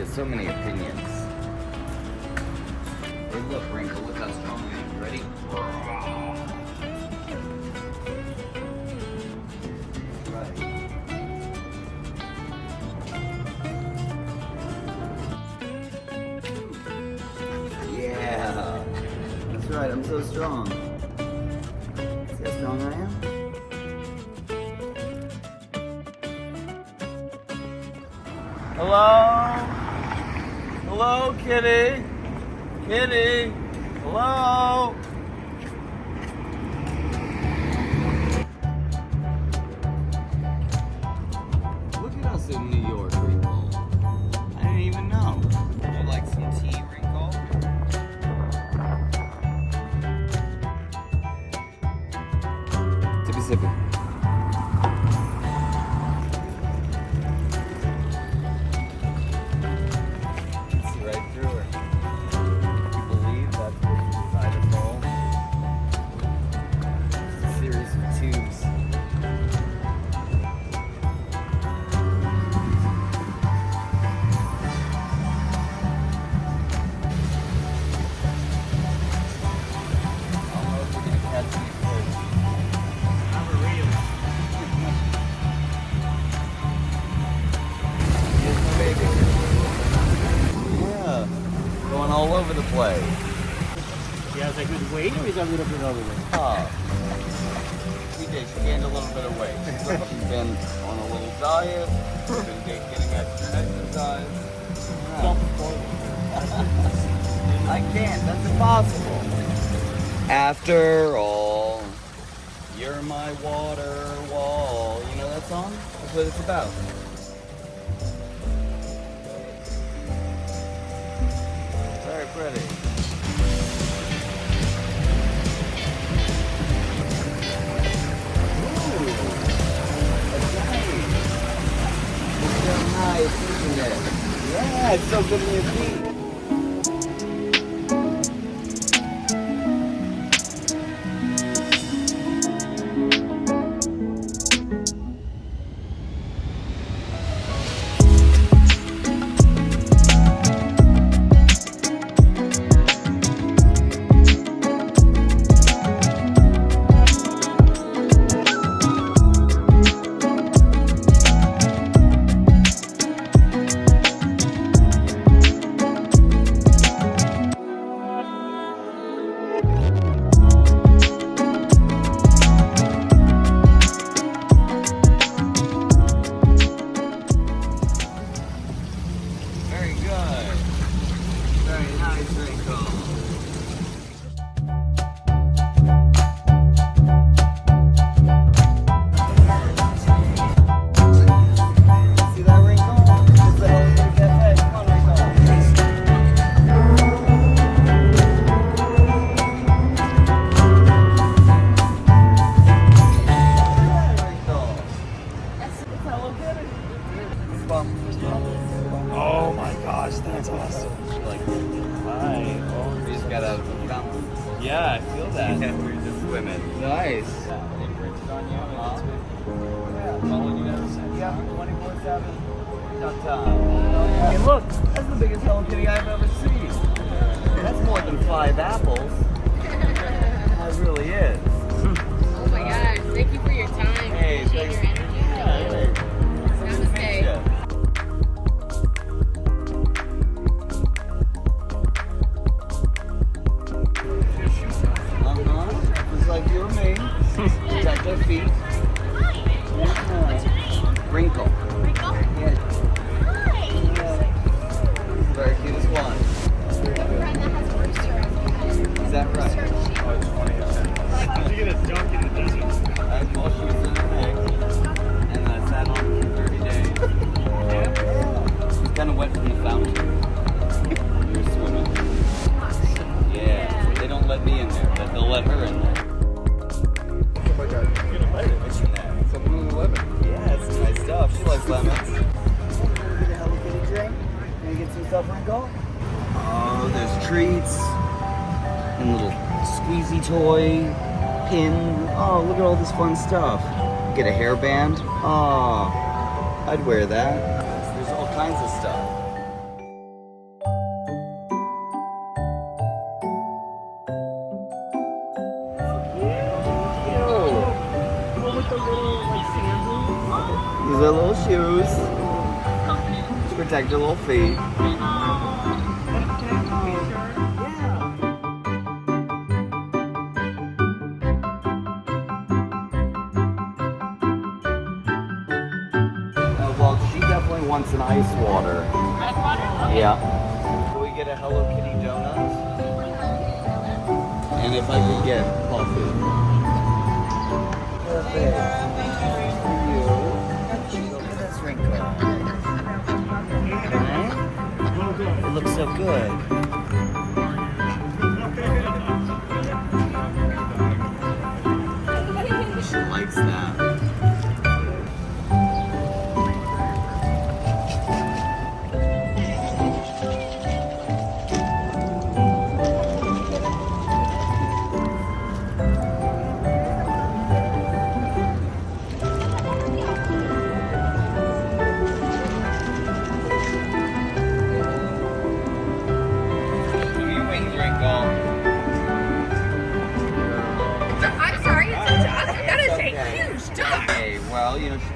has so many opinions. Hey, look, Wrinkle, look how strong I am. Ready? Yeah, that's right. I'm so strong. See how strong I am? Hello? Hello, kitty? Kitty? Hello? Baby. Yeah, going all over the place. He has a good weight or is a little bit overweight? Oh. She gained a little bit of weight. She's been on a little diet. She's been getting extra exercise. Yeah. I can't. That's impossible. After all, you're my water wall. You know that song? That's what it's about. Very pretty. Yeah, it's so good in your Oh my gosh, that's awesome. Like, hi. Oh, we just got out of the fountain. Yeah, I feel that. Yeah, we were just swimming. Nice. They printed on you and Huh? it's been yeah, following you ever since. Yeah, 24 7. Duck time. Hey, look, that's the biggest Hello Kitty I've ever seen. That's more than five apples. That really is. toy pin. Oh, look at all this fun stuff. Get a hairband. Oh, I'd wear that. There's all kinds of stuff. These are little shoes to protect your little feet. Wants an ice water. Yeah. Can we get a Hello Kitty donut? And if I could get coffee. Perfect. For you. Look at this wrinkle. Right? It looks so good.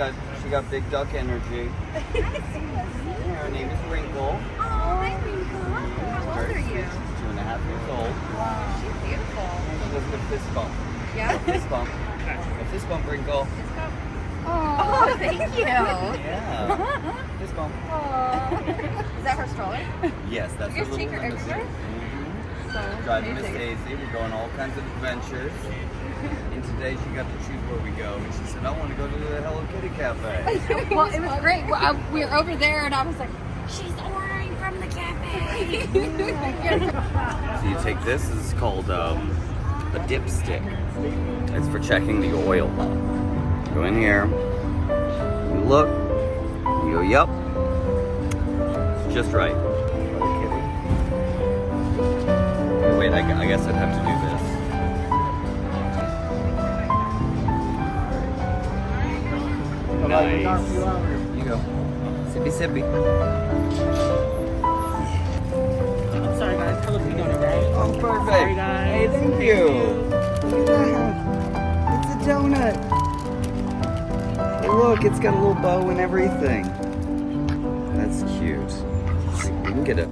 Got she got big duck energy. Her name is Wrinkle. Oh, hi, Winkle. How old are you? She's Two and a half years old. Wow, she's beautiful. She does the fist bump. Yeah? Fist bump. A fist bump, Wrinkle. Oh, thank you. Yeah. Fist bump. Is that her stroller? Yes, that's You her guys take her limousine. everywhere? Mhm. So Driving Miss amazing. Daisy, we're going all kinds of adventures. And today she got to choose where we go, and she said, "I want to go to the Hello Kitty Cafe." Well, it was great. Well, I, we were over there, and I was like, "She's ordering from the cafe." So you take this. Is called um, a dipstick. It's for checking the oil. Go in here. You look. You go, yup. It's just right. Hello Wait, I, I guess I'd have to do You go. Sippy sippy. I'm sorry guys, donut, right? Oh, perfect. Sorry. Hey, thank you. Look at that. It's a donut. Hey, look, it's got a little bow and everything. That's cute. Let's can get a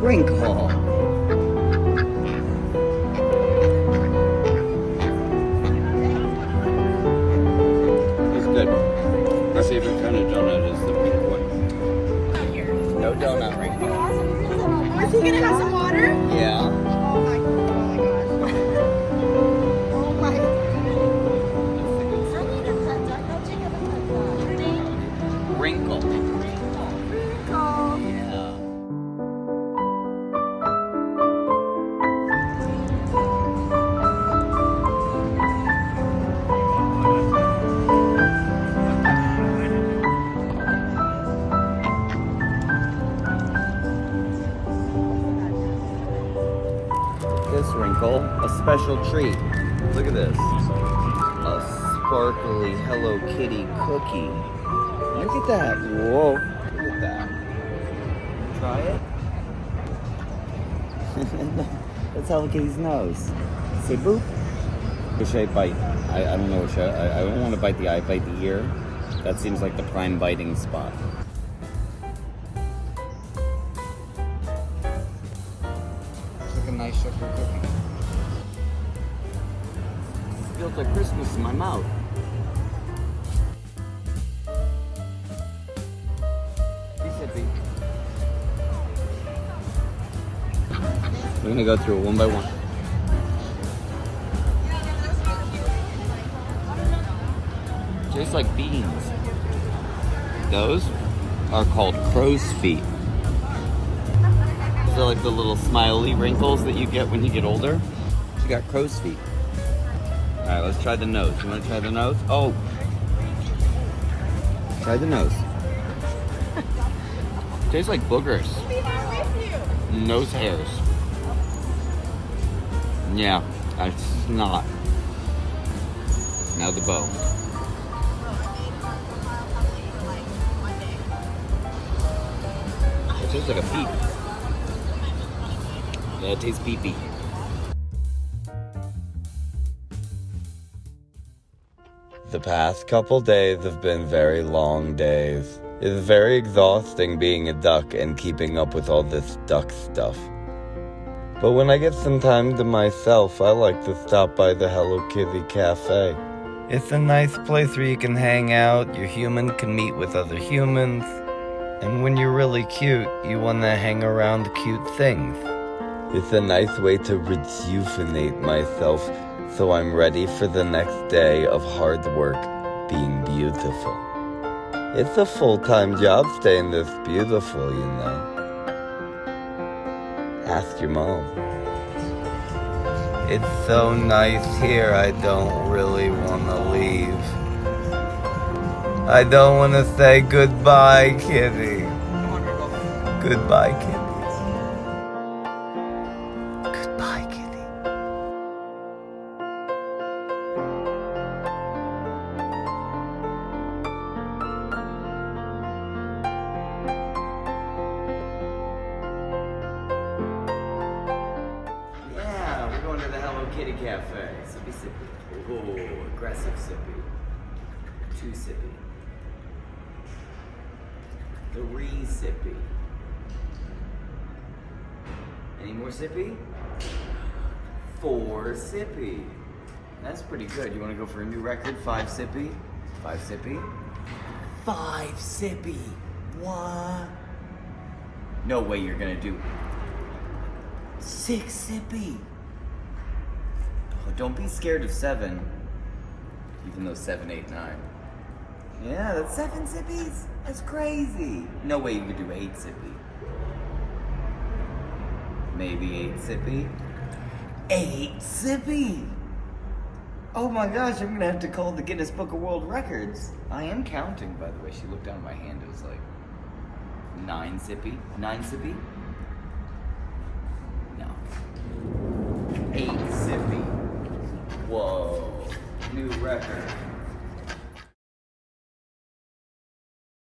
wrinkle. Favorite kind of donut is the pink one. No donut wrinkle. Is he gonna have some water? Yeah. Oh my, oh This wrinkle, a special treat. Look at this. A sparkly Hello Kitty cookie. Look at that. Whoa. Look at that. Try it. That's Hello Kitty's nose. Say boop. Which I bite? I, I don't know which I, I, I don't want to bite the eye, bite the ear. That seems like the prime biting spot. Nice sugar cookie. Feels like Christmas in my mouth. We're gonna go through it one by one. Tastes like beans. Those are called crow's feet. They're like the little smiley wrinkles that you get when you get older. She got crow's feet. All right, let's try the nose. You want to try the nose? Oh, try the nose. Tastes like boogers. Nose hairs. Yeah, it's not. Now the bow. It tastes like a peep. Yeah, it. The past couple days have been very long days. It is very exhausting being a duck and keeping up with all this duck stuff. But when I get some time to myself, I like to stop by the Hello Kitty Cafe. It's a nice place where you can hang out, your human can meet with other humans, and when you're really cute, you want to hang around cute things. It's a nice way to rejuvenate myself so I'm ready for the next day of hard work being beautiful. It's a full time job staying this beautiful, you know. Ask your mom. It's so nice here, I don't really want to leave. I don't want to say goodbye, kitty. Goodbye, kitty. Hello Kitty Cafe. Sippy sippy. Ooh, aggressive sippy. Two sippy. Three sippy. Any more sippy? Four sippy. That's pretty good. You want to go for a new record? Five sippy? Five sippy? Five sippy. What? No way you're gonna do Six sippy. Don't be scared of seven. Even though seven, eight, nine. Yeah, that's seven sippies. That's crazy. No way you could do eight sippy. Maybe eight sippy. Eight sippy. Oh my gosh, I'm gonna have to call the Guinness Book of World Records. I am counting, by the way. She looked down at my hand. It was like nine sippy. Nine sippy. No. Eight sippy. Whoa. New record.